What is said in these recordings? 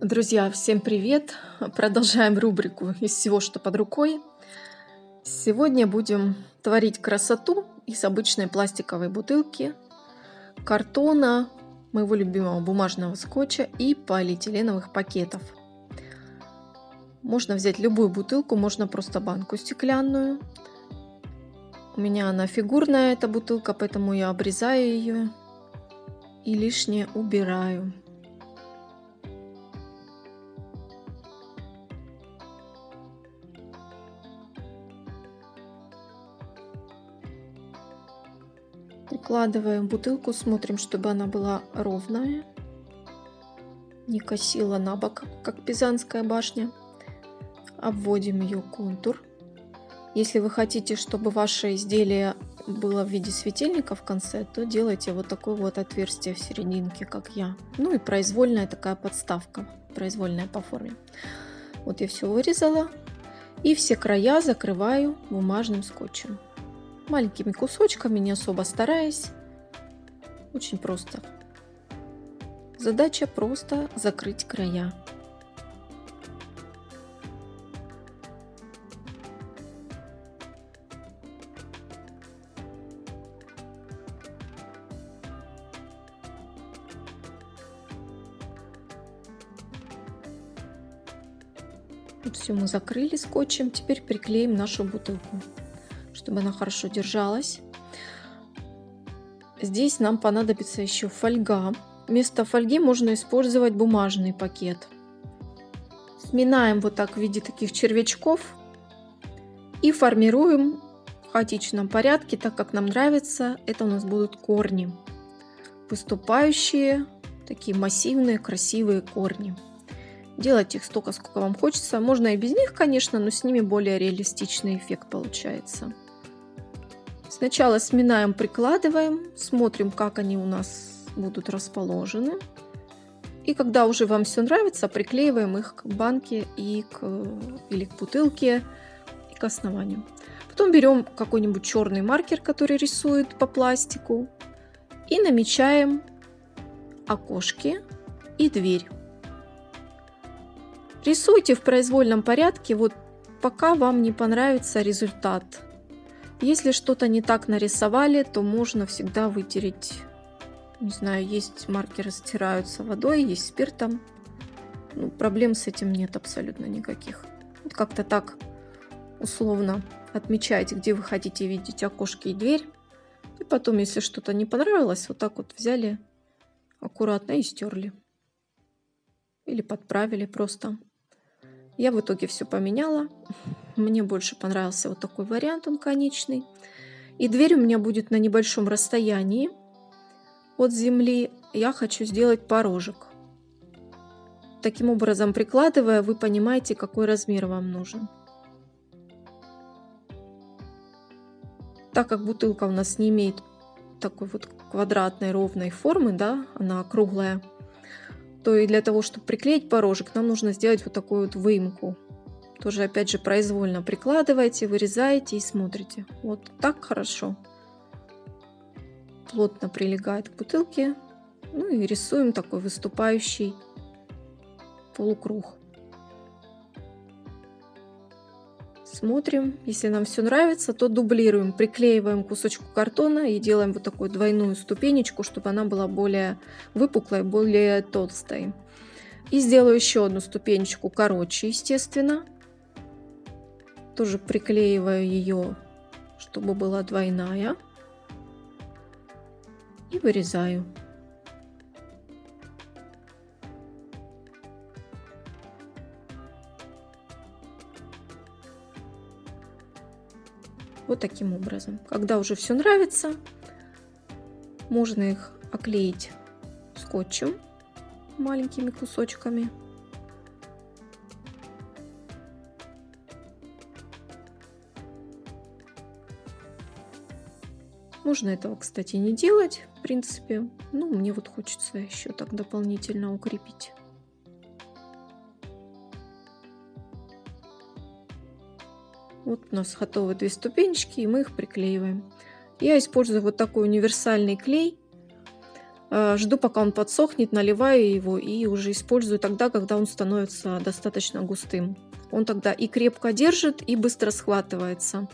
Друзья, всем привет! Продолжаем рубрику «Из всего, что под рукой». Сегодня будем творить красоту из обычной пластиковой бутылки, картона, моего любимого бумажного скотча и полиэтиленовых пакетов. Можно взять любую бутылку, можно просто банку стеклянную. У меня она фигурная, эта бутылка, поэтому я обрезаю ее и лишнее убираю. Прикладываем бутылку, смотрим, чтобы она была ровная, не косила на бок, как Пизанская башня. Обводим ее контур. Если вы хотите, чтобы ваше изделие было в виде светильника в конце, то делайте вот такое вот отверстие в серединке, как я. Ну и произвольная такая подставка, произвольная по форме. Вот я все вырезала. И все края закрываю бумажным скотчем маленькими кусочками, не особо стараясь. Очень просто. Задача просто закрыть края. Все мы закрыли скотчем, теперь приклеим нашу бутылку чтобы она хорошо держалась. Здесь нам понадобится еще фольга. Вместо фольги можно использовать бумажный пакет. Сминаем вот так в виде таких червячков и формируем в хаотичном порядке, так как нам нравится. Это у нас будут корни, выступающие, такие массивные, красивые корни. Делать их столько, сколько вам хочется. Можно и без них, конечно, но с ними более реалистичный эффект получается. Сначала сминаем, прикладываем, смотрим, как они у нас будут расположены. И когда уже вам все нравится, приклеиваем их к банке и к, или к бутылке и к основанию. Потом берем какой-нибудь черный маркер, который рисует по пластику, и намечаем окошки и дверь. Рисуйте в произвольном порядке, вот пока вам не понравится результат если что-то не так нарисовали, то можно всегда вытереть. Не знаю, есть маркеры стираются водой, есть спиртом. Ну, проблем с этим нет абсолютно никаких. Вот как-то так условно отмечайте, где вы хотите видеть окошки и дверь. И потом, если что-то не понравилось, вот так вот взяли аккуратно и стерли. Или подправили просто. Я в итоге все поменяла. Мне больше понравился вот такой вариант, он конечный. И дверь у меня будет на небольшом расстоянии от земли. Я хочу сделать порожек. Таким образом, прикладывая, вы понимаете, какой размер вам нужен. Так как бутылка у нас не имеет такой вот квадратной ровной формы, да, она круглая, то и для того, чтобы приклеить порожек, нам нужно сделать вот такую вот выемку. Тоже опять же произвольно прикладываете, вырезаете и смотрите. Вот так хорошо. Плотно прилегает к бутылке. Ну и рисуем такой выступающий полукруг. Смотрим, если нам все нравится, то дублируем, приклеиваем кусочку картона и делаем вот такую двойную ступенечку, чтобы она была более выпуклой, более толстой. И сделаю еще одну ступенечку короче, естественно. Тоже приклеиваю ее, чтобы была двойная. И вырезаю. Вот таким образом. Когда уже все нравится, можно их оклеить скотчем маленькими кусочками. Можно этого, кстати, не делать, в принципе. Ну, мне вот хочется еще так дополнительно укрепить. Вот у нас готовы две ступенечки, и мы их приклеиваем. Я использую вот такой универсальный клей Э, жду, пока он подсохнет, наливаю его и уже использую тогда, когда он становится достаточно густым. Он тогда и крепко держит, и быстро схватывается.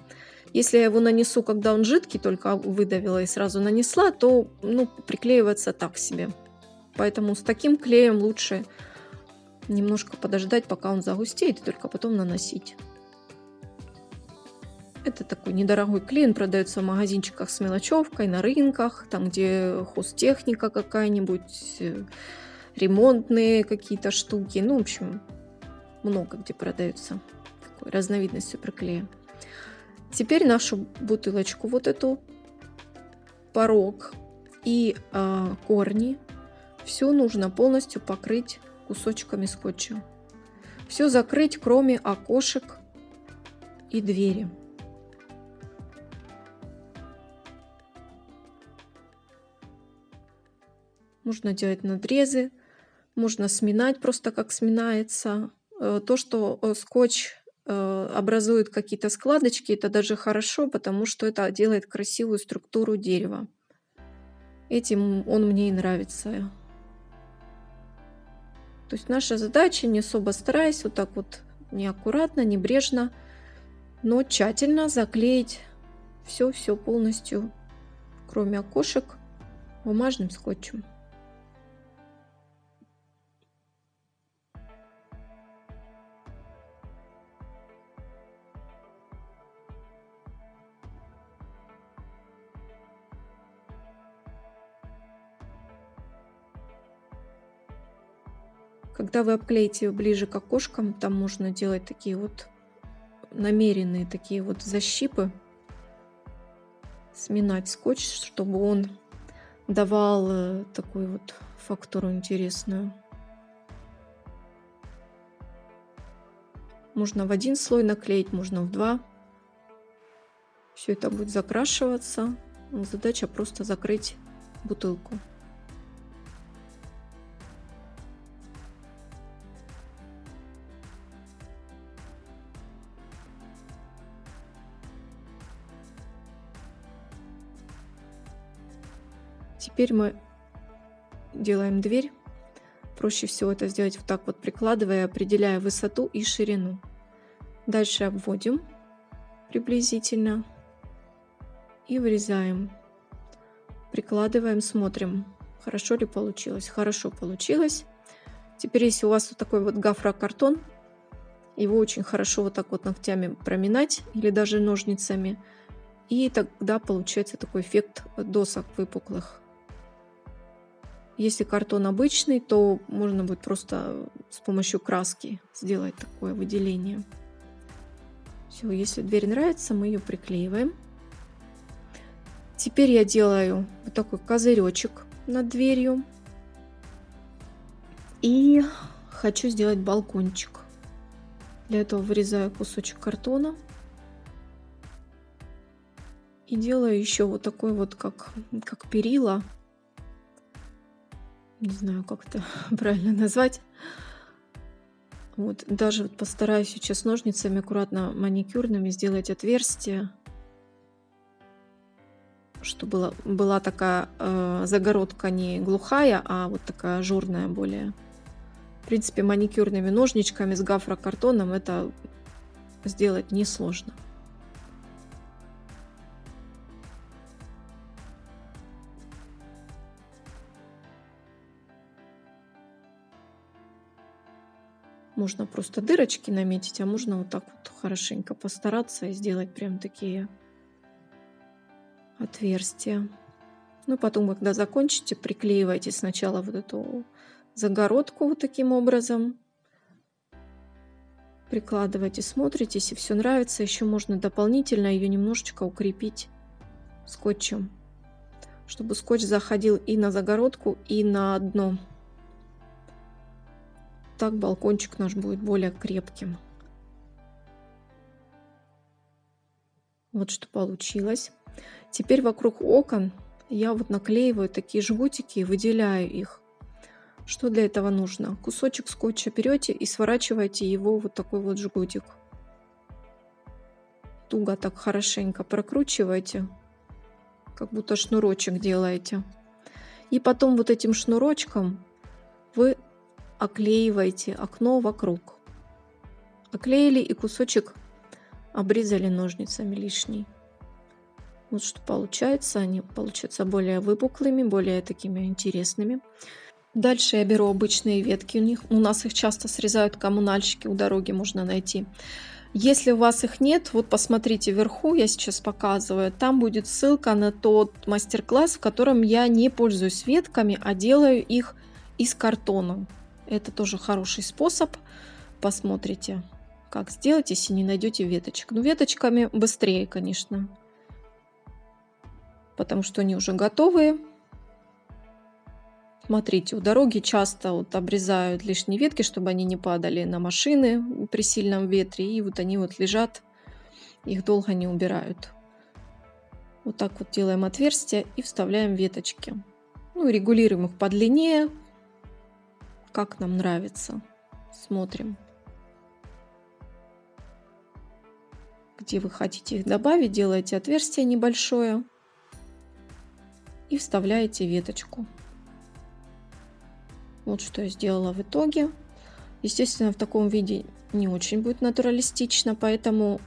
Если я его нанесу, когда он жидкий, только выдавила и сразу нанесла, то ну, приклеивается так себе. Поэтому с таким клеем лучше немножко подождать, пока он загустеет, и только потом наносить. Это такой недорогой клей, он продается в магазинчиках с мелочевкой, на рынках, там где хозтехника какая-нибудь, э, ремонтные какие-то штуки. Ну, в общем, много где продается такой разновидность суперклея. Теперь нашу бутылочку, вот эту, порог и э, корни, все нужно полностью покрыть кусочками скотча. Все закрыть, кроме окошек и двери. Можно делать надрезы, можно сминать просто как сминается. Э, то, что э, скотч э, образует какие-то складочки, это даже хорошо, потому что это делает красивую структуру дерева. Этим он мне и нравится. То есть наша задача, не особо стараясь, вот так вот неаккуратно, небрежно, но тщательно заклеить все-все полностью, кроме окошек, бумажным скотчем. Когда вы обклеите ближе к окошкам, там можно делать такие вот намеренные такие вот защипы. Сминать скотч, чтобы он давал э, такую вот фактуру интересную. Можно в один слой наклеить, можно в два. Все это будет закрашиваться. Задача просто закрыть бутылку. Теперь мы делаем дверь. Проще всего это сделать вот так вот, прикладывая, определяя высоту и ширину. Дальше обводим приблизительно и вырезаем. Прикладываем, смотрим, хорошо ли получилось. Хорошо получилось. Теперь, если у вас вот такой вот гафрокартон, его очень хорошо вот так вот ногтями проминать или даже ножницами. И тогда получается такой эффект досок выпуклых. Если картон обычный, то можно будет просто с помощью краски сделать такое выделение. Все, если дверь нравится, мы ее приклеиваем. Теперь я делаю вот такой козыречек над дверью. И хочу сделать балкончик. Для этого вырезаю кусочек картона. И делаю еще вот такой вот, как, как перила не знаю, как это правильно назвать. Вот, даже вот постараюсь сейчас ножницами аккуратно маникюрными сделать отверстие, чтобы была, была такая э, загородка не глухая, а вот такая ажурная более. В принципе, маникюрными ножничками с гафрокартоном это сделать несложно. Можно просто дырочки наметить, а можно вот так вот хорошенько постараться и сделать прям такие отверстия. Ну, потом, когда закончите, приклеивайте сначала вот эту загородку вот таким образом. Прикладывайте, смотрите, если все нравится, еще можно дополнительно ее немножечко укрепить скотчем, чтобы скотч заходил и на загородку, и на дно так балкончик наш будет более крепким. Вот что получилось. Теперь вокруг окон я вот наклеиваю такие жгутики и выделяю их. Что для этого нужно? Кусочек скотча берете и сворачиваете его вот такой вот жгутик. Туго так хорошенько прокручиваете, как будто шнурочек делаете. И потом вот этим шнурочком оклеиваете окно вокруг. Оклеили и кусочек обрезали ножницами лишний. Вот что получается. Они получаются более выпуклыми, более такими интересными. Дальше я беру обычные ветки. У, них, у нас их часто срезают коммунальщики, у дороги можно найти. Если у вас их нет, вот посмотрите вверху, я сейчас показываю, там будет ссылка на тот мастер-класс, в котором я не пользуюсь ветками, а делаю их из картона. Это тоже хороший способ. Посмотрите, как сделать, если не найдете веточек. Ну, веточками быстрее, конечно, потому что они уже готовые. Смотрите, у дороги часто вот обрезают лишние ветки, чтобы они не падали на машины при сильном ветре. И вот они вот лежат, их долго не убирают. Вот так вот делаем отверстие и вставляем веточки. Ну, регулируем их по длине, как нам нравится. Смотрим. Где вы хотите их добавить, делаете отверстие небольшое и вставляете веточку. Вот что я сделала в итоге. Естественно, в таком виде не очень будет натуралистично, поэтому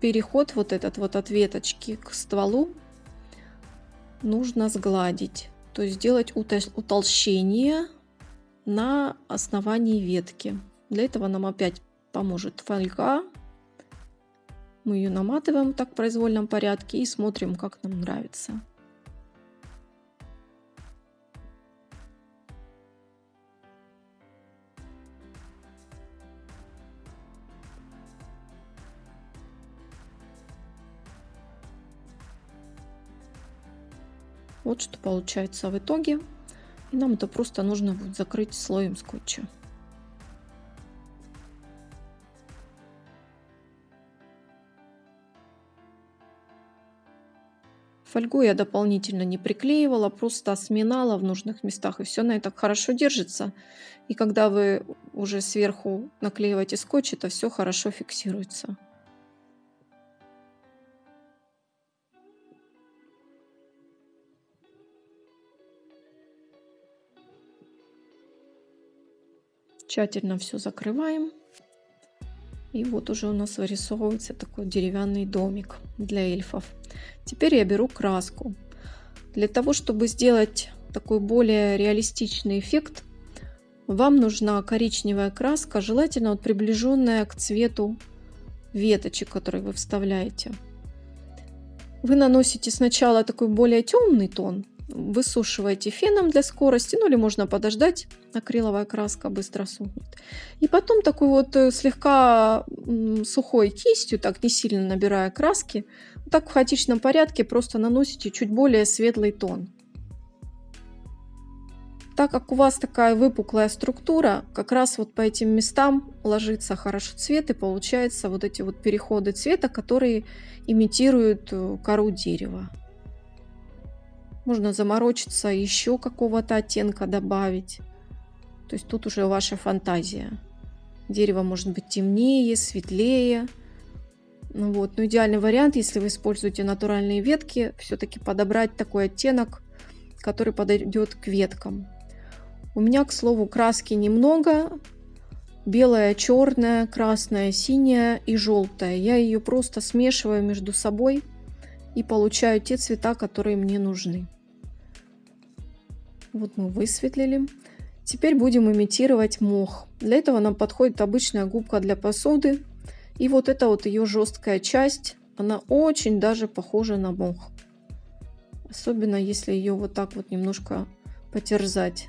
переход вот этот вот от веточки к стволу нужно сгладить. То есть сделать утолщение на основании ветки. Для этого нам опять поможет фольга. Мы ее наматываем так в произвольном порядке и смотрим, как нам нравится. Вот что получается в итоге. И нам это просто нужно будет закрыть слоем скотча. Фольгу я дополнительно не приклеивала, просто сминала в нужных местах, и все на это хорошо держится. И когда вы уже сверху наклеиваете скотч, это все хорошо фиксируется. Тщательно все закрываем. И вот уже у нас вырисовывается такой деревянный домик для эльфов. Теперь я беру краску. Для того, чтобы сделать такой более реалистичный эффект, вам нужна коричневая краска, желательно вот приближенная к цвету веточек, которые вы вставляете. Вы наносите сначала такой более темный тон, высушиваете феном для скорости, ну или можно подождать, акриловая краска быстро сухнет. И потом такой вот э, слегка сухой кистью, так не сильно набирая краски, так в хаотичном порядке просто наносите чуть более светлый тон. Так как у вас такая выпуклая структура, как раз вот по этим местам ложится хорошо цвет и получается вот эти вот переходы цвета, которые имитируют э, кору дерева. Можно заморочиться, еще какого-то оттенка добавить. То есть тут уже ваша фантазия. Дерево может быть темнее, светлее. Ну вот. Но идеальный вариант, если вы используете натуральные ветки, все-таки подобрать такой оттенок, который подойдет к веткам. У меня, к слову, краски немного. Белая, черная, красная, синяя и желтая. Я ее просто смешиваю между собой и получаю те цвета, которые мне нужны. Вот мы высветлили. Теперь будем имитировать мох. Для этого нам подходит обычная губка для посуды. И вот эта вот ее жесткая часть, она очень даже похожа на мох. Особенно если ее вот так вот немножко потерзать.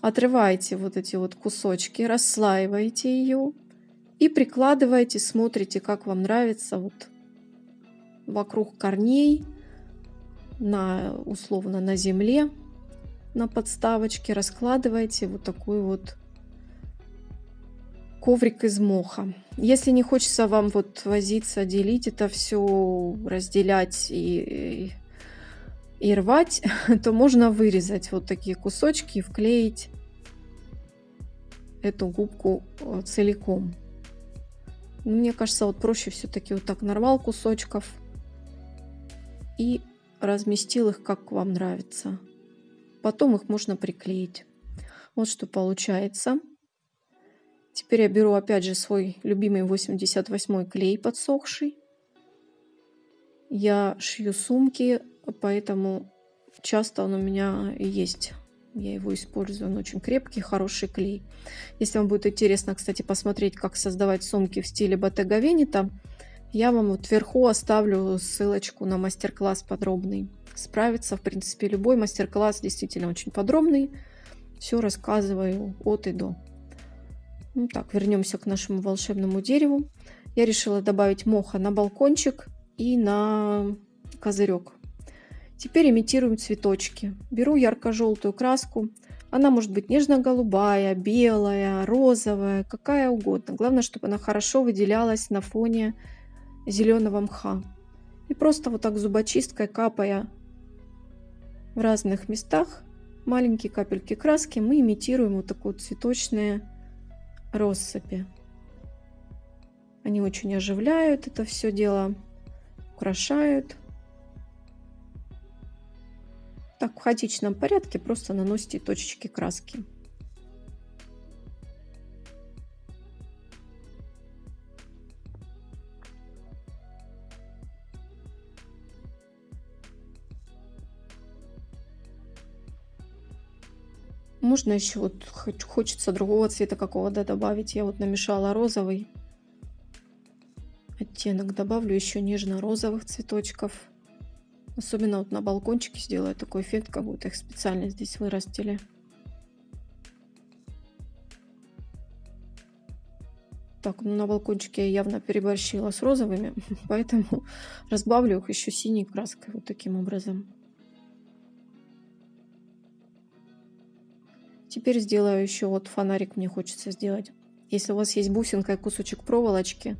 Отрываете вот эти вот кусочки, расслаиваете ее и прикладываете, смотрите, как вам нравится вот вокруг корней на условно на земле на подставочке раскладываете вот такой вот коврик из моха. Если не хочется вам вот возиться, делить это все, разделять и, и, и рвать, то можно вырезать вот такие кусочки и вклеить эту губку э, целиком. Мне кажется, вот проще все-таки вот так нарвал кусочков и разместил их как вам нравится. Потом их можно приклеить. Вот что получается. Теперь я беру опять же свой любимый 88 клей подсохший. Я шью сумки, поэтому часто он у меня есть. Я его использую, он очень крепкий, хороший клей. Если вам будет интересно, кстати, посмотреть, как создавать сумки в стиле Bottega Veneta, я вам вот вверху оставлю ссылочку на мастер-класс подробный. Справится, в принципе, любой мастер-класс действительно очень подробный. Все рассказываю от и до. Ну так, вернемся к нашему волшебному дереву. Я решила добавить моха на балкончик и на козырек. Теперь имитируем цветочки. Беру ярко-желтую краску. Она может быть нежно-голубая, белая, розовая, какая угодно. Главное, чтобы она хорошо выделялась на фоне зеленого мха. И просто вот так зубочисткой капая в разных местах маленькие капельки краски, мы имитируем вот такое цветочные россыпи. Они очень оживляют это все дело, украшают. Так, в хаотичном порядке просто наносите точечки краски. Можно еще вот хочется другого цвета какого-то добавить. Я вот намешала розовый оттенок. Добавлю еще нежно-розовых цветочков. Особенно вот на балкончике сделаю такой эффект, как будто их специально здесь вырастили. Так, ну на балкончике я явно переборщила с розовыми, поэтому разбавлю их еще синей краской вот таким образом. Теперь сделаю еще вот фонарик мне хочется сделать. Если у вас есть бусинка и кусочек проволочки,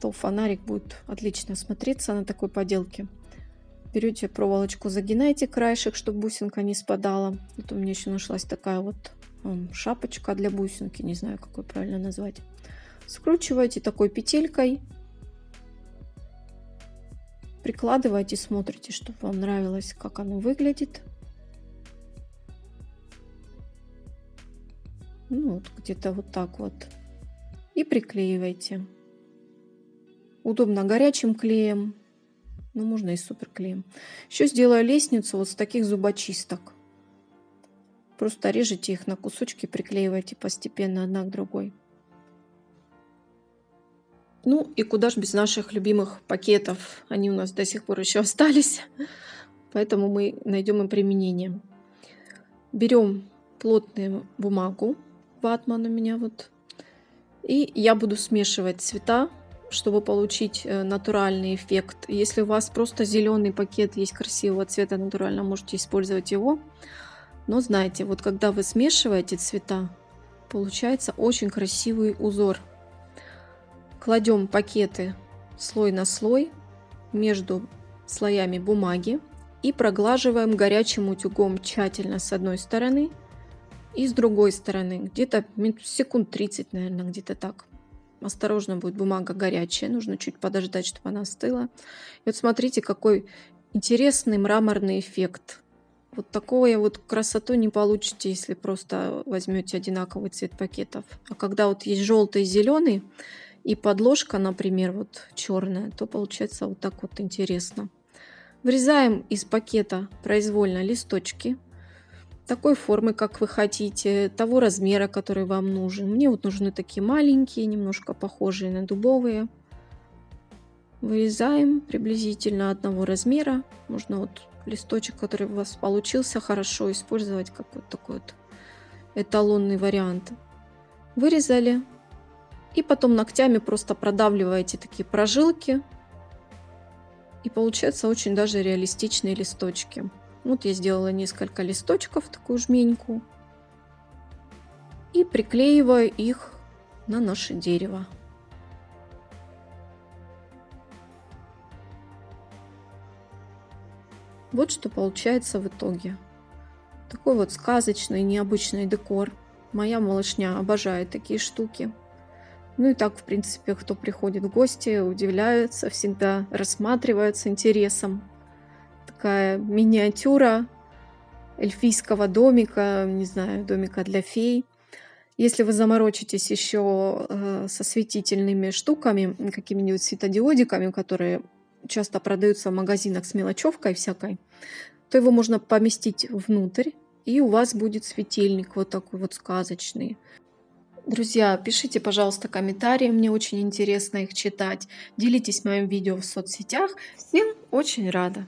то фонарик будет отлично смотреться на такой поделке. Берете проволочку, загинаете краешек, чтобы бусинка не спадала. Вот у меня еще нашлась такая вот шапочка для бусинки, не знаю, какой правильно назвать. Скручиваете такой петелькой. Прикладываете, смотрите, чтобы вам нравилось, как оно выглядит. Ну, вот где-то вот так вот. И приклеивайте. Удобно горячим клеем, ну, можно и суперклеем. Еще сделаю лестницу вот с таких зубочисток. Просто режете их на кусочки, приклеивайте постепенно одна к другой. Ну и куда же без наших любимых пакетов. Они у нас до сих пор еще остались. Поэтому мы найдем им применение. Берем плотную бумагу. Ватман у меня вот. И я буду смешивать цвета чтобы получить э, натуральный эффект. Если у вас просто зеленый пакет есть красивого цвета натурально, можете использовать его. Но знаете, вот когда вы смешиваете цвета, получается очень красивый узор. Кладем пакеты слой на слой между слоями бумаги и проглаживаем горячим утюгом тщательно с одной стороны и с другой стороны, где-то секунд 30, наверное, где-то так. Осторожно, будет бумага горячая, нужно чуть подождать, чтобы она остыла. И вот смотрите, какой интересный мраморный эффект. Вот такого вот красоту не получите, если просто возьмете одинаковый цвет пакетов. А когда вот есть желтый и зеленый, и подложка, например, вот черная, то получается вот так вот интересно. Вырезаем из пакета произвольно листочки такой формы, как вы хотите, того размера, который вам нужен. Мне вот нужны такие маленькие, немножко похожие на дубовые. Вырезаем приблизительно одного размера. Можно вот листочек, который у вас получился, хорошо использовать как вот такой вот эталонный вариант. Вырезали. И потом ногтями просто продавливаете такие прожилки. И получаются очень даже реалистичные листочки. Вот я сделала несколько листочков, такую жменьку. И приклеиваю их на наше дерево. Вот что получается в итоге. Такой вот сказочный, необычный декор. Моя малышня обожает такие штуки. Ну и так, в принципе, кто приходит в гости, удивляются, всегда рассматривают с интересом такая миниатюра эльфийского домика, не знаю, домика для фей. Если вы заморочитесь еще э, со светительными штуками, какими-нибудь светодиодиками, которые часто продаются в магазинах с мелочевкой всякой, то его можно поместить внутрь, и у вас будет светильник вот такой вот сказочный. Друзья, пишите, пожалуйста, комментарии, мне очень интересно их читать. Делитесь моим видео в соцсетях. Всем очень рада.